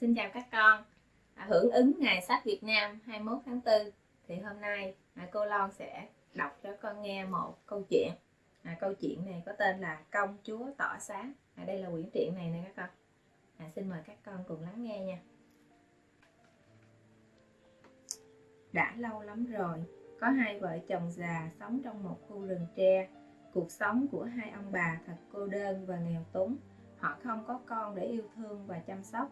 xin chào các con. À, hưởng ứng ngày sách Việt Nam 21 tháng 4 thì hôm nay à, cô Lon sẽ đọc cho con nghe một câu chuyện. À, câu chuyện này có tên là công chúa tỏ sáng. À, đây là quyển truyện này nè các con. À, xin mời các con cùng lắng nghe nha. Đã lâu lắm rồi có hai vợ chồng già sống trong một khu rừng tre. Cuộc sống của hai ông bà thật cô đơn và nghèo túng. Họ không có con để yêu thương và chăm sóc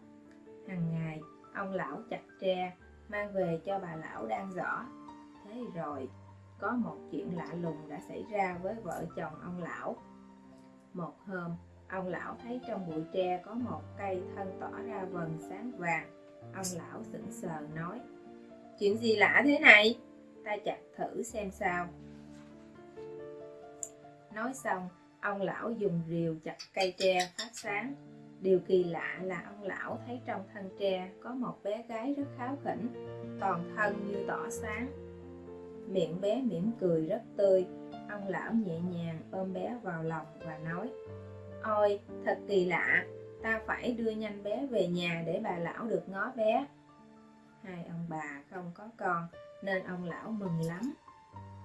hàng ngày, ông lão chặt tre, mang về cho bà lão đang rõ thế rồi, có một chuyện lạ lùng đã xảy ra với vợ chồng ông lão. Một hôm, ông lão thấy trong bụi tre có một cây thân tỏ ra vần sáng vàng. Ông lão sững sờ nói, chuyện gì lạ thế này? Ta chặt thử xem sao. Nói xong, ông lão dùng rìu chặt cây tre phát sáng. Điều kỳ lạ là ông lão thấy trong thân tre có một bé gái rất kháo khỉnh, toàn thân như tỏ sáng. Miệng bé mỉm cười rất tươi, ông lão nhẹ nhàng ôm bé vào lòng và nói Ôi, thật kỳ lạ, ta phải đưa nhanh bé về nhà để bà lão được ngó bé. Hai ông bà không có con nên ông lão mừng lắm.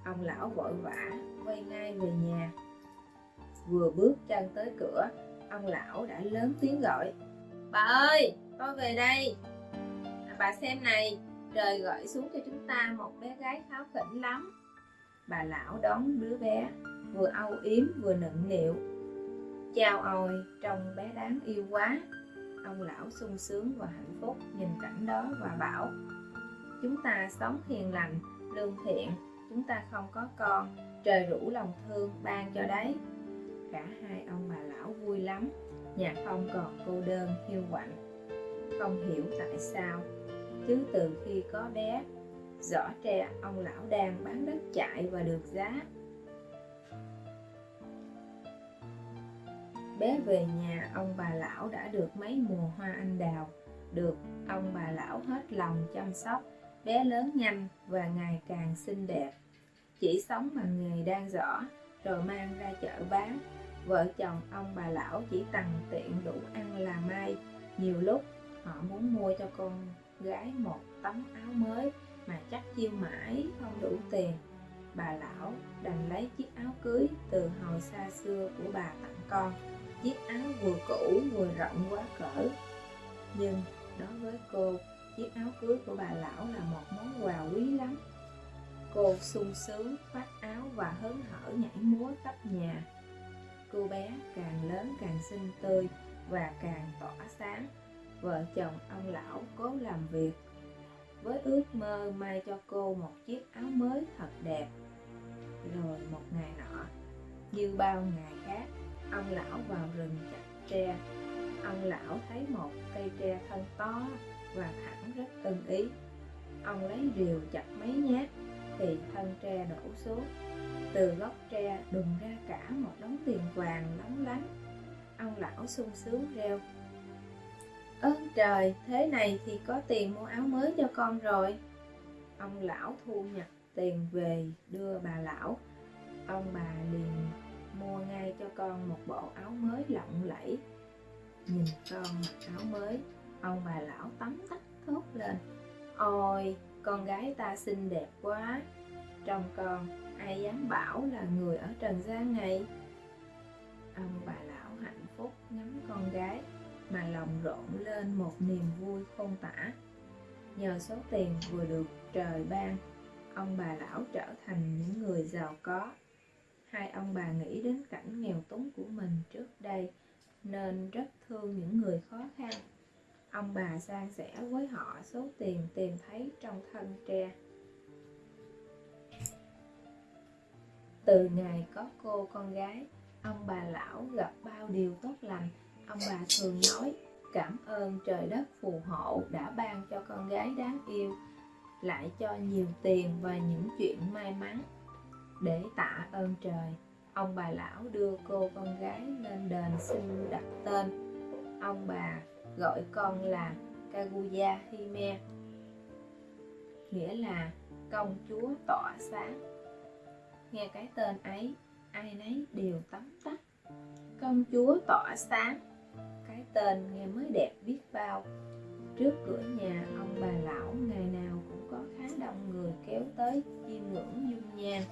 Ông lão vội vã quay ngay về nhà. Vừa bước chân tới cửa, ông lão đã lớn tiếng gọi. Bà ơi tôi về đây. À, bà xem này trời gửi xuống cho chúng ta một bé gái kháo khỉnh lắm. Bà lão đón đứa bé vừa âu yếm vừa nựng nịu chào ôi trông bé đáng yêu quá. Ông lão sung sướng và hạnh phúc nhìn cảnh đó và bảo chúng ta sống hiền lành lương thiện chúng ta không có con trời rủ lòng thương ban cho đấy cả hai ông bà lão vui lắm. Nhà không còn cô đơn hiu quạnh. Không hiểu tại sao. Chứ từ khi có bé rõ tre ông lão đang bán đất chạy và được giá. Bé về nhà ông bà lão đã được mấy mùa hoa anh đào. Được ông bà lão hết lòng chăm sóc. Bé lớn nhanh và ngày càng xinh đẹp. Chỉ sống bằng nghề đang rõ rồi mang ra chợ bán vợ chồng ông bà lão chỉ tằn tiện đủ ăn là may. Nhiều lúc, họ muốn mua cho con gái một tấm áo mới mà chắc chiêu mãi không đủ tiền. Bà lão đành lấy chiếc áo cưới từ hồi xa xưa của bà tặng con. Chiếc áo vừa cũ vừa rộng quá cỡ. Nhưng đối với cô, chiếc áo cưới của bà lão là một món quà quý lắm. Cô sung sướng khoác áo và hớn hở nhảy múa khắp nhà cô bé càng lớn càng xinh tươi và càng tỏa sáng. Vợ chồng ông lão cố làm việc với ước mơ may cho cô một chiếc áo mới thật đẹp. Rồi một ngày nọ, như bao ngày khác, ông lão vào rừng chặt tre. Ông lão thấy một cây tre thân to và thẳng rất ưng ý. Ông lấy rìu chặt mấy nhát thì thân tre đổ xuống từ gốc tre đùng ra cả một đống tiền vàng lóng lánh. Ông lão sung sướng reo. Ơn trời, thế này thì có tiền mua áo mới cho con rồi. Ông lão thu nhặt tiền về đưa bà lão. Ông bà liền mua ngay cho con một bộ áo mới lộng lẫy. Nhìn con mặc áo mới, ông bà lão tắm tắt thốt lên. Ôi, con gái ta xinh đẹp quá chồng con, ai dám bảo là người ở trần gian này? Ông bà lão hạnh phúc ngắm con gái, mà lòng rộn lên một niềm vui khôn tả. Nhờ số tiền vừa được trời ban, ông bà lão trở thành những người giàu có. Hai ông bà nghĩ đến cảnh nghèo túng của mình trước đây, nên rất thương những người khó khăn. Ông bà san sẻ với họ số tiền tìm thấy trong thân tre. Từ ngày có cô con gái, ông bà lão gặp bao điều tốt lành. Ông bà thường nói, cảm ơn trời đất phù hộ đã ban cho con gái đáng yêu, lại cho nhiều tiền và những chuyện may mắn để tạ ơn trời. Ông bà lão đưa cô con gái lên đền xin đặt tên. Ông bà gọi con là Kaguya Hime nghĩa là công chúa tỏa sáng nghe cái tên ấy, ai nấy đều tấm tắc. Công chúa tỏa sáng, cái tên nghe mới đẹp biết bao. Trước cửa nhà, ông bà lão ngày nào cũng có khá đông người kéo tới chiêm ngưỡng dung nhan.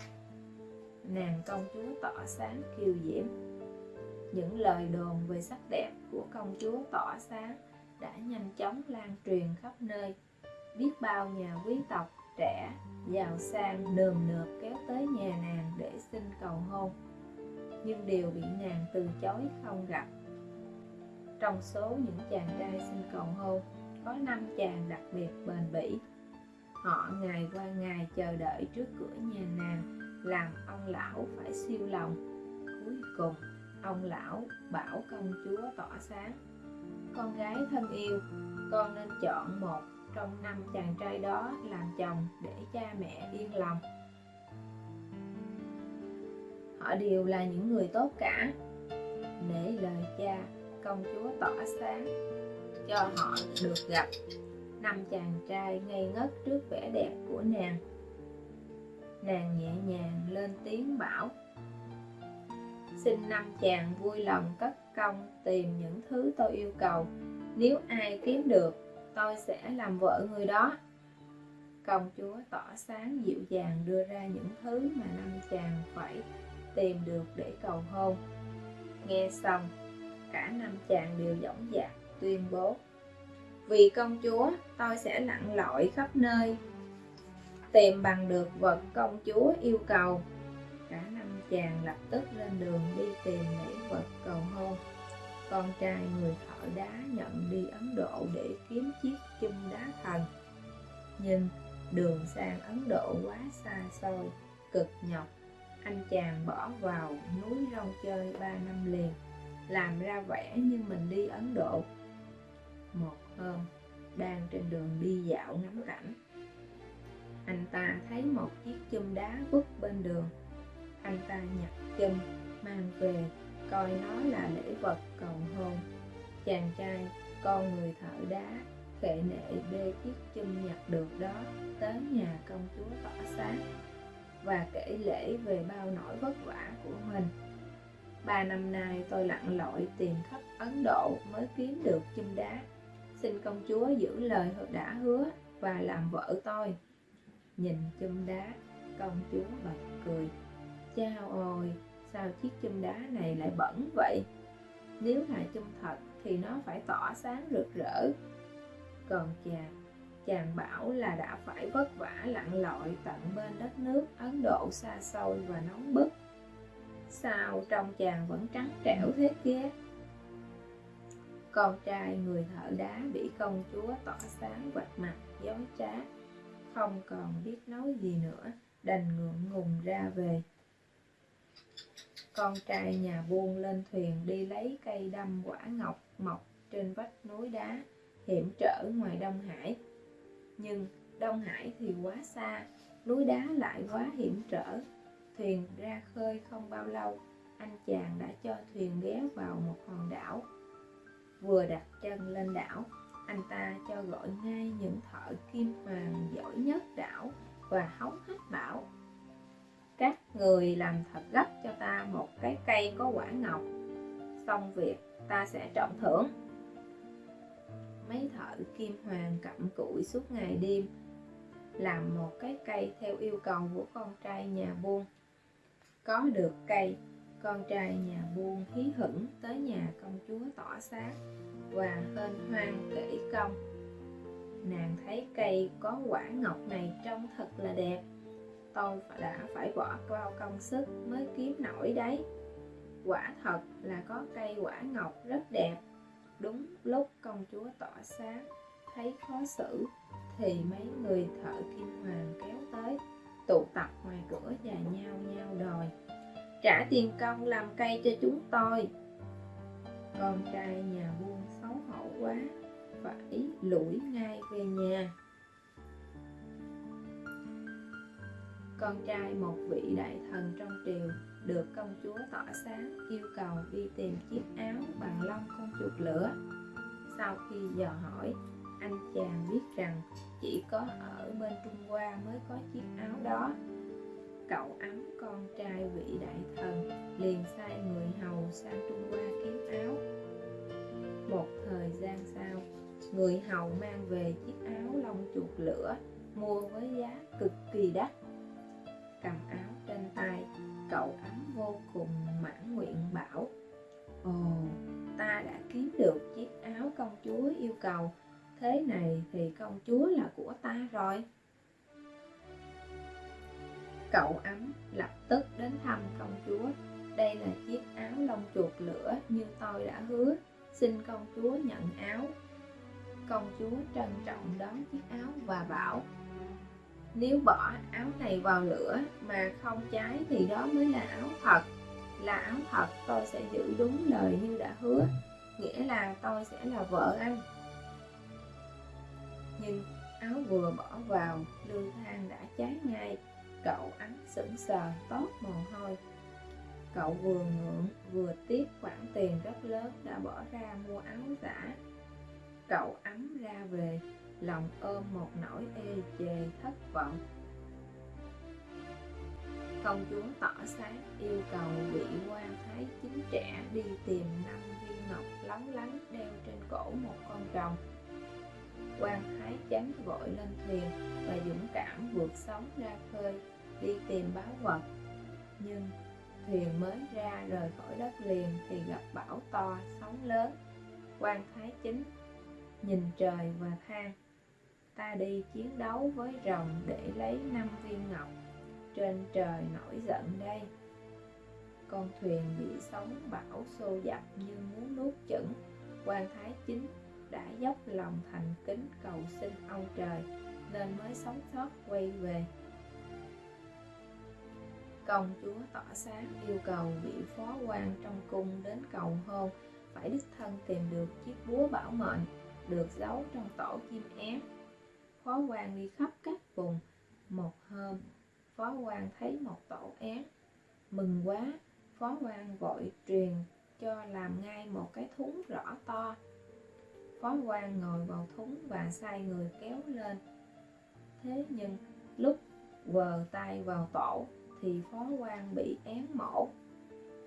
Nàng công chúa tỏ sáng kiều diễm. Những lời đồn về sắc đẹp của công chúa tỏ sáng đã nhanh chóng lan truyền khắp nơi. Biết bao nhà quý tộc trẻ giàu sang nườm nượp kéo tới nhà nàng để xin cầu hôn. Nhưng đều bị nàng từ chối không gặp. Trong số những chàng trai xin cầu hôn, có năm chàng đặc biệt bền bỉ. Họ ngày qua ngày chờ đợi trước cửa nhà nàng, làm ông lão phải siêu lòng. Cuối cùng, ông lão bảo công chúa tỏ sáng, con gái thân yêu, con nên chọn một trong năm chàng trai đó làm chồng để cha mẹ yên lòng. Họ đều là những người tốt cả nể lời cha công chúa tỏ sáng cho họ được gặp năm chàng trai ngây ngất trước vẻ đẹp của nàng. Nàng nhẹ nhàng lên tiếng bảo, xin năm chàng vui lòng cất công tìm những thứ tôi yêu cầu. Nếu ai kiếm được tôi sẽ làm vợ người đó. Công chúa tỏ sáng dịu dàng đưa ra những thứ mà năm chàng phải tìm được để cầu hôn. Nghe xong, cả năm chàng đều dõng dạc, tuyên bố, vì công chúa, tôi sẽ lặn lội khắp nơi, tìm bằng được vật công chúa yêu cầu. Cả năm chàng lập tức lên đường đi tìm lễ vật cầu hôn con trai người thợ đá nhận đi Ấn Độ để kiếm chiếc chum đá thần nhưng đường sang Ấn Độ quá xa xôi, cực nhọc. Anh chàng bỏ vào núi rong chơi ba năm liền, làm ra vẻ như mình đi Ấn Độ. Một hôm, đang trên đường đi dạo ngắm cảnh, anh ta thấy một chiếc chum đá vứt bên đường. Anh ta nhặt chum, mang về coi nó là lễ vật cầu hôn. Chàng trai, con người thợ đá, khệ nệ bê chiếc chum nhặt được đó, tới nhà công chúa tỏ sáng và kể lễ về bao nỗi vất vả của mình. Ba năm nay tôi lặn lội tìm khắp ấn độ mới kiếm được chum đá. Xin công chúa giữ lời đã hứa và làm vợ tôi. Nhìn chum đá, công chúa bật cười. Chao ôi sao chiếc chum đá này lại bẩn vậy? Nếu là chum thật thì nó phải tỏa sáng rực rỡ. Còn chàng chàng bảo là đã phải vất vả lặn lội tận bên đất nước ấn độ xa xôi và nóng bức. Sao trong chàng vẫn trắng trẻo thế kia? Con trai người thợ đá bị công chúa tỏ sáng vạch mặt dối trá, không còn biết nói gì nữa, đành ngượng ngùng ra về con trai nhà buôn lên thuyền đi lấy cây đâm quả ngọc mọc trên vách núi đá hiểm trở ngoài Đông Hải. Nhưng Đông Hải thì quá xa, núi đá lại quá hiểm trở. Thuyền ra khơi không bao lâu, anh chàng đã cho thuyền ghé vào một hòn đảo. Vừa đặt chân lên đảo, anh ta cho gọi ngay những thợ kim hoàng giỏi nhất đảo và hóng hách bảo các người làm thật gấp ta một cái cây có quả ngọc, xong việc ta sẽ trọng thưởng. Mấy thợ kim hoàng cặm cụi suốt ngày đêm, làm một cái cây theo yêu cầu của con trai nhà buôn. Có được cây, con trai nhà buôn hí hửng tới nhà công chúa tỏ sáng và hên hoan kể công. Nàng thấy cây có quả ngọc này trông thật là đẹp tôi đã phải bỏ bao công sức mới kiếm nổi đấy. Quả thật là có cây quả ngọc rất đẹp. Đúng lúc công chúa tỏ sáng, thấy khó xử, thì mấy người thợ kim hoàng kéo tới, tụ tập ngoài cửa và nhau nhau đòi, trả tiền công làm cây cho chúng tôi. Con trai nhà buôn xấu hổ quá, phải lủi ngay về nhà. Con trai một vị đại thần trong triều được công chúa tỏ sáng, yêu cầu đi tìm chiếc áo bằng lông con chuột lửa. Sau khi dò hỏi, anh chàng biết rằng chỉ có ở bên trung hoa mới có chiếc áo đó. Cậu ấm con trai vị đại thần, liền sai người hầu sang trung hoa kiếm áo. Một thời gian sau, người hầu mang về chiếc áo lông chuột lửa, mua với giá cực kỳ đắt cầm áo trên tay, cậu ấm vô cùng mãn nguyện bảo, ồ, ta đã kiếm được chiếc áo công chúa yêu cầu, thế này thì công chúa là của ta rồi. Cậu ấm lập tức đến thăm công chúa, đây là chiếc áo lông chuột lửa như tôi đã hứa, xin công chúa nhận áo. Công chúa trân trọng đón chiếc áo và bảo nếu bỏ áo này vào lửa mà không cháy thì đó mới là áo thật. Là áo thật, tôi sẽ giữ đúng lời như đã hứa, nghĩa là tôi sẽ là vợ anh. Nhưng áo vừa bỏ vào lư than đã cháy ngay, cậu ấm sững sờ, tốt mồ hôi. Cậu vừa ngượng, vừa tiếc khoản tiền rất lớn đã bỏ ra mua áo giả. Cậu ấm ra về lòng ôm một nỗi e ê chề thất vọng. Công chúa tỏ sáng yêu cầu vị quan thái chính trẻ đi tìm năm viên ngọc lóng lánh đeo trên cổ một con rồng. Quan thái chán vội lên thuyền và dũng cảm vượt sóng ra khơi, đi tìm báo vật. Nhưng thuyền mới ra rời khỏi đất liền thì gặp bão to, sóng lớn. Quan thái chính nhìn trời và than ta đi chiến đấu với rồng để lấy năm viên ngọc trên trời nổi giận đây. Con thuyền bị sóng bão xô dập như muốn nuốt chửng. Quan thái chính đã dốc lòng thành kính cầu xin ông trời nên mới sống sót quay về. Công chúa tỏ sáng yêu cầu vị phó quan trong cung đến cầu hôn, phải đích thân tìm được chiếc búa bảo mệnh được giấu trong tổ chim én phó quan đi khắp các vùng. Một hôm, phó quan thấy một tổ én mừng quá, phó quan vội truyền cho làm ngay một cái thúng rõ to. Phó quan ngồi vào thúng và sai người kéo lên. Thế nhưng, lúc vờ tay vào tổ, thì phó quan bị én mổ.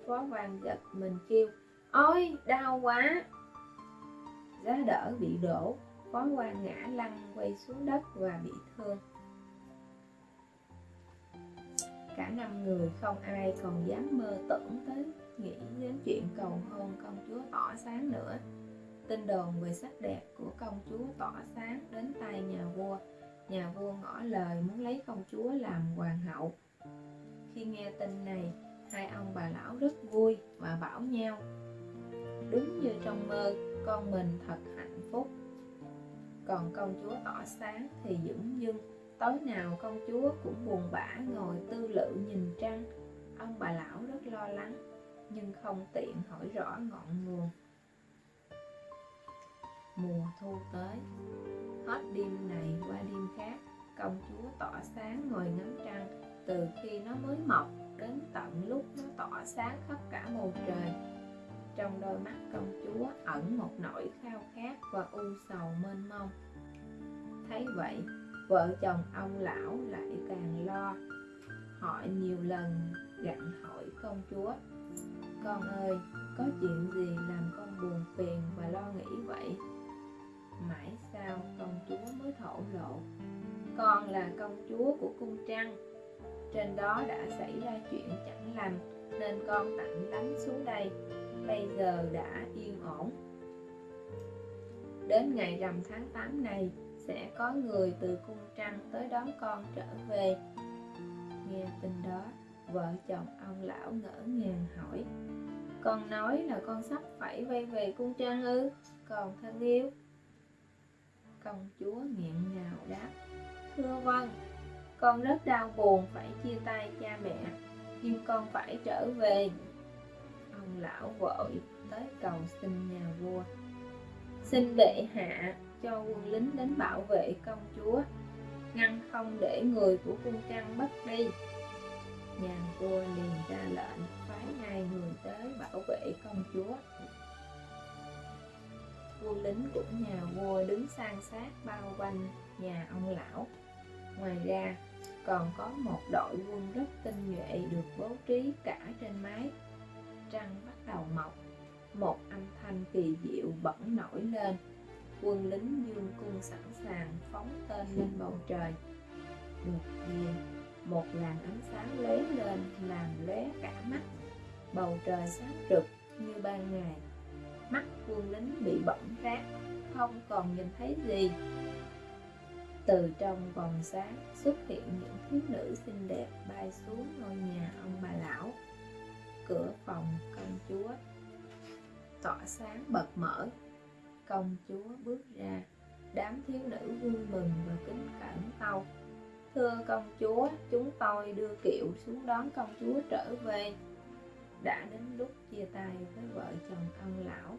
Phó quan giật mình kêu, ôi, đau quá! Giá đỡ bị đổ quán quan ngã lăn quay xuống đất và bị thương. Cả năm người không ai còn dám mơ tưởng tới nghĩ đến chuyện cầu hôn công chúa tỏ sáng nữa. Tin đồn về sắc đẹp của công chúa tỏ sáng đến tay nhà vua. Nhà vua ngỏ lời muốn lấy công chúa làm hoàng hậu. Khi nghe tin này, hai ông bà lão rất vui và bảo nhau, đúng như trong mơ, con mình thật hạnh phúc còn công chúa tỏ sáng thì dưỡng dưng, tối nào công chúa cũng buồn bã ngồi tư lự nhìn trăng. Ông bà lão rất lo lắng, nhưng không tiện hỏi rõ ngọn nguồn. Mùa thu tới, hết đêm này qua đêm khác, công chúa tỏ sáng ngồi ngắm trăng. Từ khi nó mới mọc đến tận lúc nó tỏ sáng khắp cả bầu trời. Trong đôi mắt công chúa ẩn một nỗi khao khát và u sầu mênh mông. Thấy vậy, vợ chồng ông lão lại càng lo. Hỏi nhiều lần gặn hỏi công chúa, con ơi, có chuyện gì làm con buồn phiền và lo nghĩ vậy? Mãi sau, công chúa mới thổ lộ, con là công chúa của cung trăng. Trên đó đã xảy ra chuyện chẳng lành, nên con tạm lánh xuống đây. Bây giờ đã yên ổn đến ngày rằm tháng 8 này, sẽ có người từ cung trăng tới đón con trở về. Nghe tin đó, vợ chồng ông lão ngỡ ngàng hỏi, con nói là con sắp phải quay về cung trăng ư? Còn thân yêu. Công chúa nghẹn ngào đáp, thưa vâng con rất đau buồn phải chia tay cha mẹ, nhưng con phải trở về. Ông lão vội tới cầu xin nhà vua xin bệ hạ cho quân lính đến bảo vệ công chúa, ngăn không để người của cung trăng mất đi. Nhà vua liền ra lệnh phái ngay người tới bảo vệ công chúa. Quân lính của nhà vua đứng san sát bao quanh nhà ông lão. Ngoài ra, còn có một đội quân rất tinh nhuệ được bố trí cả trên mái. Trăng bắt đầu mọc một âm thanh kỳ diệu bỗng nổi lên. Quân lính dương cung sẵn sàng phóng tên lên bầu trời. Đột nhiên, một làn ánh sáng lóe lên làm lóe cả mắt. Bầu trời sáng rực như ban ngày. Mắt quân lính bị bỏng rát, không còn nhìn thấy gì. Từ trong vòng sáng xuất hiện những thiếu nữ xinh đẹp bay xuống ngôi nhà ông bà lão. Cửa phòng công chúa tỏa sáng bật mở. Công chúa bước ra, đám thiếu nữ vui mừng và kính cẩn tâu thưa công chúa, chúng tôi đưa kiệu xuống đón công chúa trở về. Đã đến lúc chia tay với vợ chồng ông lão,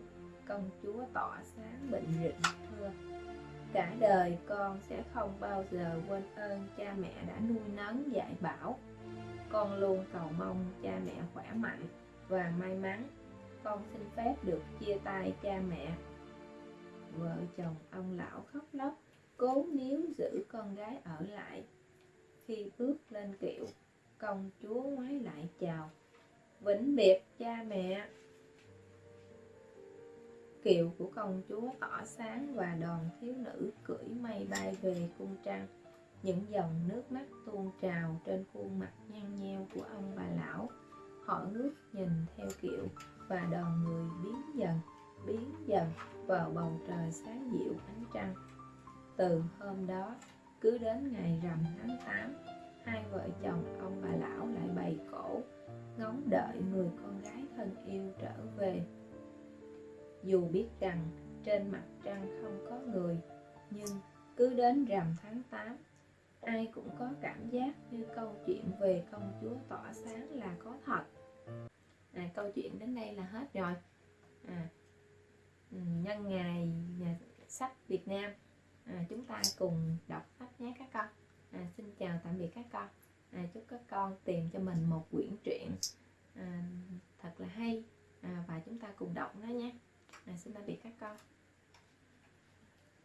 công chúa tỏa sáng bệnh rịnh, thưa. Cả đời con sẽ không bao giờ quên ơn cha mẹ đã nuôi nấng dạy bảo. Con luôn cầu mong cha mẹ khỏe mạnh và may mắn con xin phép được chia tay cha mẹ. Vợ chồng ông lão khóc lóc, cố níu giữ con gái ở lại. Khi bước lên kiệu, công chúa ngoái lại chào, vĩnh biệt cha mẹ. Kiệu của công chúa tỏ sáng và đoàn thiếu nữ cưỡi mây bay về cung trăng những dòng nước mắt tuôn trào trên khuôn mặt nhăn nheo của ông bà lão. Họ ngước nhìn theo kiệu và đoàn người biến dần biến dần vào bầu trời sáng dịu ánh trăng. Từ hôm đó, cứ đến ngày rằm tháng 8 hai vợ chồng ông bà lão lại bày cổ, ngóng đợi người con gái thân yêu trở về. Dù biết rằng trên mặt trăng không có người, nhưng cứ đến rằm tháng 8 ai cũng có cảm giác như câu chuyện về công chúa tỏa sáng là có thật à, câu chuyện đến đây là hết rồi. À, ừ, nhân ngày nhà sách Việt Nam. À, chúng ta cùng đọc sách nhé các con. À, xin chào tạm biệt các con. À, chúc các con tìm cho mình một quyển truyện à, thật là hay. À, và chúng ta cùng đọc nó nhé. À, xin tạm biệt các con.